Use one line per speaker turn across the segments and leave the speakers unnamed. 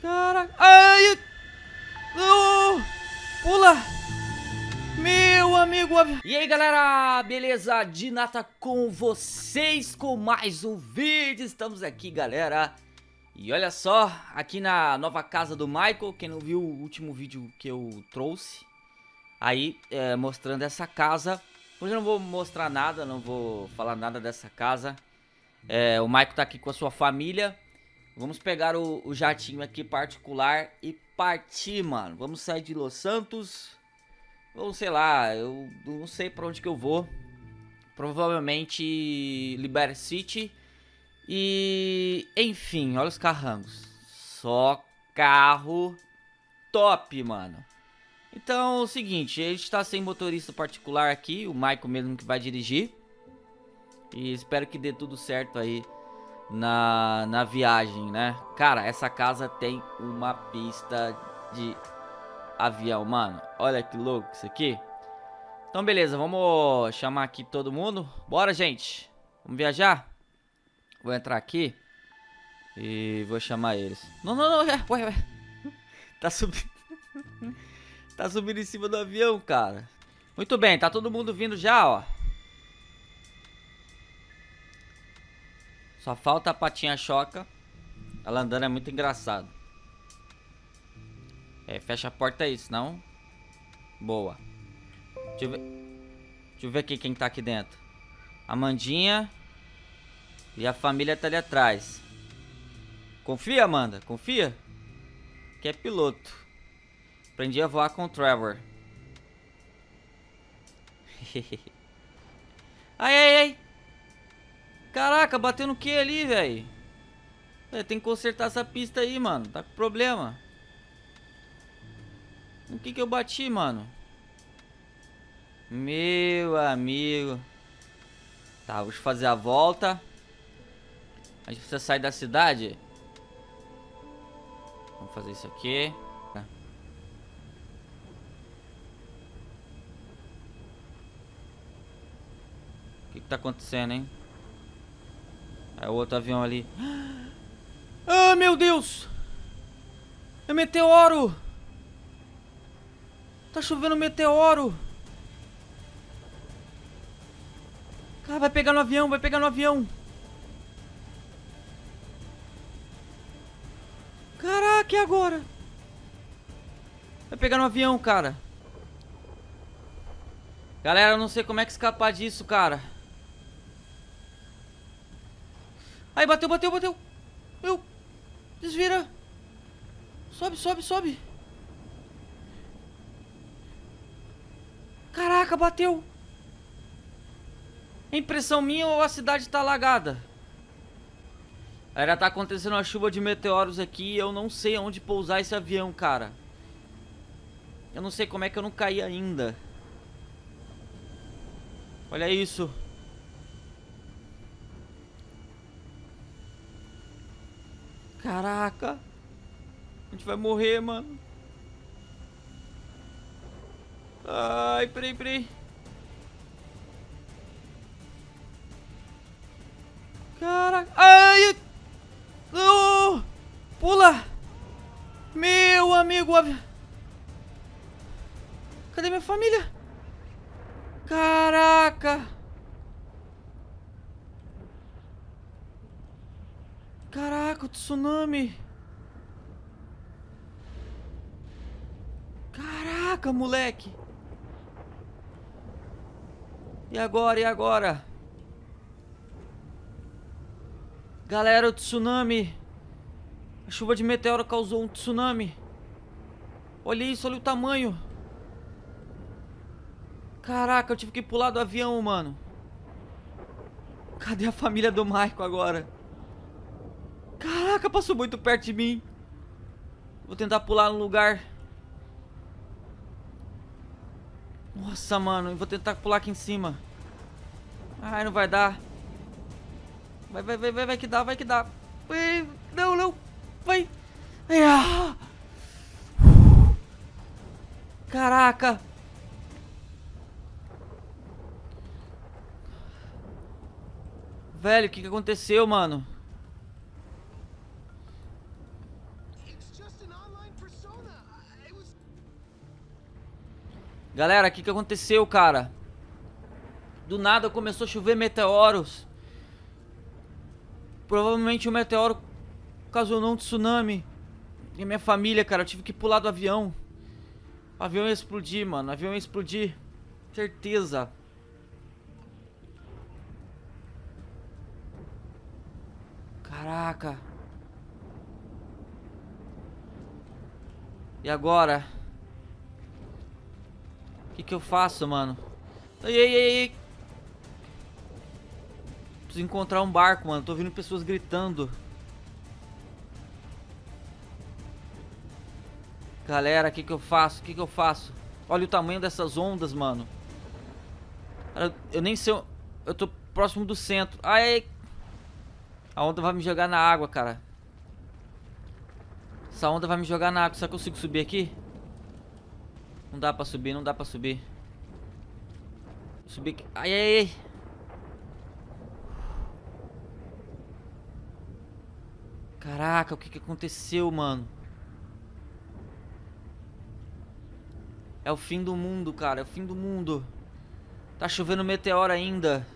Caraca. Ai! Pula! Meu amigo. E aí, galera? Beleza? Dinata com vocês com mais um vídeo. Estamos aqui, galera. E olha só, aqui na nova casa do Michael. Quem não viu o último vídeo que eu trouxe. Aí, é, mostrando essa casa. Hoje eu não vou mostrar nada, não vou falar nada dessa casa. É, o Michael tá aqui com a sua família. Vamos pegar o, o jatinho aqui particular e partir, mano. Vamos sair de Los Santos. Ou sei lá, eu não sei pra onde que eu vou. Provavelmente Liberty City. E, enfim, olha os carrangos. Só carro top, mano. Então, é o seguinte, a gente tá sem motorista particular aqui, o Michael mesmo que vai dirigir. E espero que dê tudo certo aí na, na viagem, né? Cara, essa casa tem uma pista de avião, mano. Olha que louco isso aqui. Então, beleza, vamos chamar aqui todo mundo. Bora, gente. Vamos viajar? Vou entrar aqui e vou chamar eles. Não, não, não, ué, ué. Tá subindo. tá subindo em cima do avião, cara. Muito bem, tá todo mundo vindo já, ó. Só falta a patinha choca. Ela andando é muito engraçado. É, fecha a porta aí, senão... Boa. Deixa eu ver... Deixa eu ver aqui quem tá aqui dentro. Amandinha. E a família tá ali atrás. Confia, Amanda? Confia? Que é piloto. Aprendi a voar com o Trevor. ai, ai, ai. Caraca, bateu no que ali, velho? Tem que consertar essa pista aí, mano. Tá com problema. No que que eu bati, mano? Meu amigo. Tá, vou fazer a volta. A gente precisa sair da cidade. Vamos fazer isso aqui. O que que tá acontecendo, hein? É o outro avião ali. Ah, meu Deus! É meteoro! Tá chovendo meteoro! Cara, vai pegar no avião, vai pegar no avião! Caraca, e agora? Vai pegar no avião, cara. Galera, eu não sei como é que escapar disso, cara. Aí, bateu, bateu, bateu. Meu. Desvira. Sobe, sobe, sobe. Caraca, bateu. É impressão minha ou a cidade tá alagada? Ainda tá acontecendo uma chuva de meteoros aqui e eu não sei onde pousar esse avião, cara. Eu não sei como é que eu não caí ainda. Olha isso. Caraca. A gente vai morrer, mano. Ai, peraí, peraí. Caraca. Ai! Não! Pula! Meu amigo. Cadê minha família? Caraca! Caraca, o tsunami. Caraca, moleque. E agora, e agora? Galera, o tsunami. A chuva de meteoro causou um tsunami. Olha isso, olha o tamanho. Caraca, eu tive que pular do avião, mano. Cadê a família do Michael agora? Caraca, passou muito perto de mim. Vou tentar pular no lugar. Nossa, mano. Vou tentar pular aqui em cima. Ai, não vai dar. Vai, vai, vai, vai, vai que dá, vai que dá. Não, não. Vai. Ah. Caraca. Velho, o que, que aconteceu, mano? Galera, o que, que aconteceu, cara? Do nada começou a chover meteoros. Provavelmente o meteoro ocasionou um tsunami. E minha família, cara, eu tive que pular do avião. O avião ia explodir, mano. O avião ia explodir. Certeza. Caraca. E agora? Que, que eu faço, mano? Ei, ei, ei. Preciso encontrar um barco, mano. Tô ouvindo pessoas gritando. Galera, o que, que eu faço? O que, que eu faço? Olha o tamanho dessas ondas, mano. Eu nem sei... Eu tô próximo do centro. Ai, a onda vai me jogar na água, cara. Essa onda vai me jogar na água. Será que eu consigo subir aqui? Não dá pra subir, não dá pra subir. Subir. Ai, ai, ai. Caraca, o que que aconteceu, mano? É o fim do mundo, cara. É o fim do mundo. Tá chovendo meteoro ainda.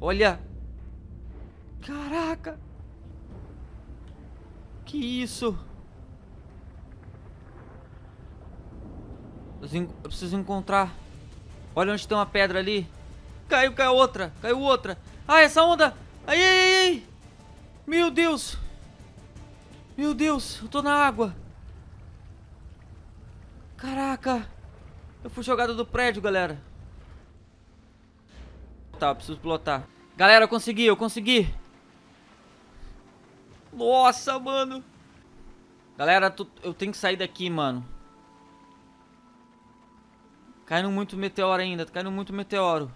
Olha. Caraca. Que isso? Eu preciso encontrar. Olha onde tem uma pedra ali. Caiu, caiu outra. Caiu outra. Ah, essa onda. Ai, ai, ai. Meu Deus. Meu Deus, eu tô na água. Caraca. Eu fui jogado do prédio, galera. Tá, eu preciso pilotar. Galera, eu consegui, eu consegui. Nossa, mano. Galera, eu tenho que sair daqui, mano. Caindo muito meteoro ainda, tá caindo muito meteoro.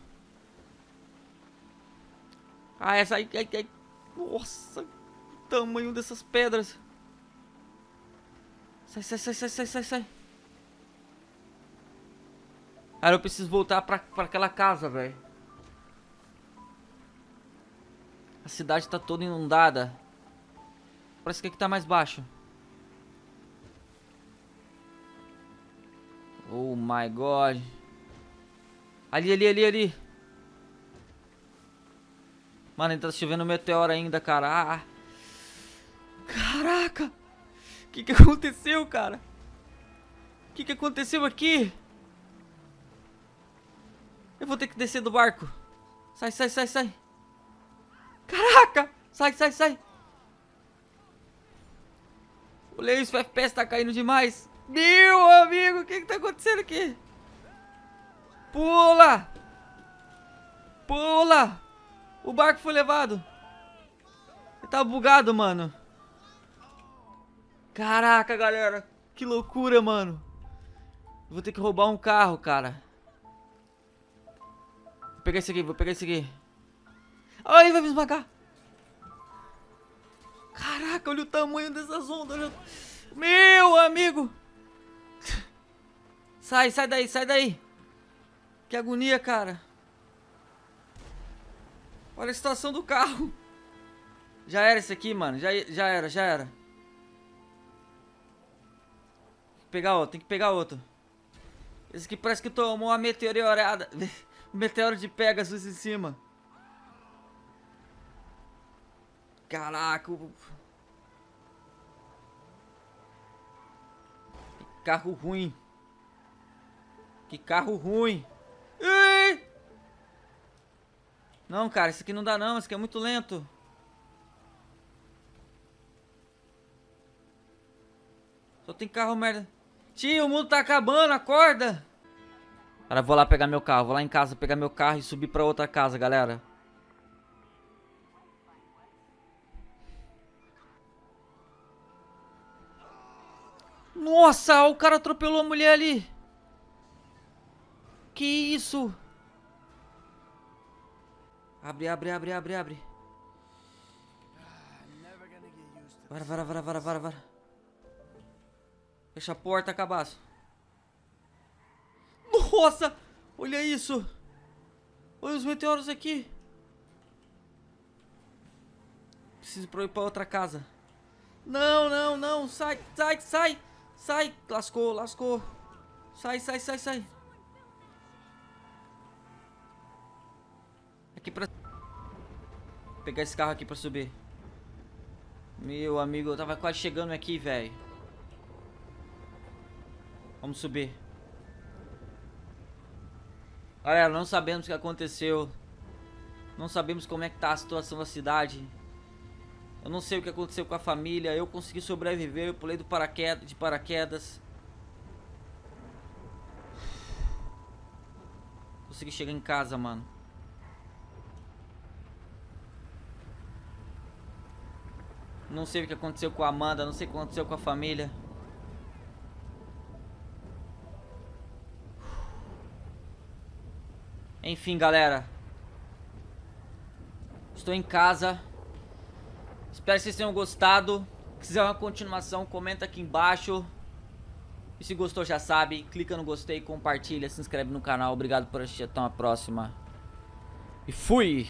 Ah, essa aí, aí, aí. Nossa, o tamanho dessas pedras. Sai, sai, sai, sai, sai, sai, sai. Cara, eu preciso voltar pra, pra aquela casa, velho. A cidade tá toda inundada. Parece que aqui tá mais baixo. Oh my god. Ali, ali, ali, ali. Mano, ainda tá chovendo meteoro ainda, cara. Ah. Caraca. O que que aconteceu, cara? O que que aconteceu aqui? Eu vou ter que descer do barco. Sai, sai, sai, sai. Caraca! Sai, sai, sai. O FPS tá caindo demais. Meu amigo, o que que tá acontecendo aqui? Pula! Pula! O barco foi levado. Ele tá bugado, mano. Caraca, galera. Que loucura, mano. Vou ter que roubar um carro, cara. Vou pegar esse aqui, vou pegar esse aqui. Ai, vai me esmagar. Caraca, olha o tamanho dessas ondas. Meu amigo. Sai, sai daí, sai daí. Que agonia, cara. Olha a situação do carro. Já era esse aqui, mano. Já, já era, já era. Tem que pegar outro, tem que pegar outro. Esse aqui parece que tomou uma meteorada. Meteoro de Pegasus em cima. Caraca. Carro ruim. Que carro ruim. Não, cara, isso aqui não dá não. Isso aqui é muito lento. Só tem carro merda. Tio, o mundo tá acabando, acorda! Cara, vou lá pegar meu carro. Vou lá em casa pegar meu carro e subir pra outra casa, galera. Nossa, o cara atropelou a mulher ali. Que isso? Abre, abre, abre, abre, abre. Vara, vara, vara, vara, vara, vara. Fecha a porta, cabaço. Nossa! Olha isso! Olha os meteoros aqui! Preciso ir pra outra casa. Não, não, não! Sai, sai, sai! Sai, lascou, lascou. Sai, sai, sai, sai. Aqui pra... Vou pegar esse carro aqui pra subir. Meu amigo, eu tava quase chegando aqui, velho. Vamos subir. Galera, não sabemos o que aconteceu. Não sabemos como é que tá a situação da cidade. Eu não sei o que aconteceu com a família. Eu consegui sobreviver. Eu pulei do paraquedas, de paraquedas. Consegui chegar em casa, mano. Não sei o que aconteceu com a Amanda. Não sei o que aconteceu com a família. Enfim, galera. Estou em casa. Espero que vocês tenham gostado. Se quiser uma continuação, comenta aqui embaixo. E se gostou, já sabe, clica no gostei, compartilha, se inscreve no canal. Obrigado por assistir, até uma próxima. E fui!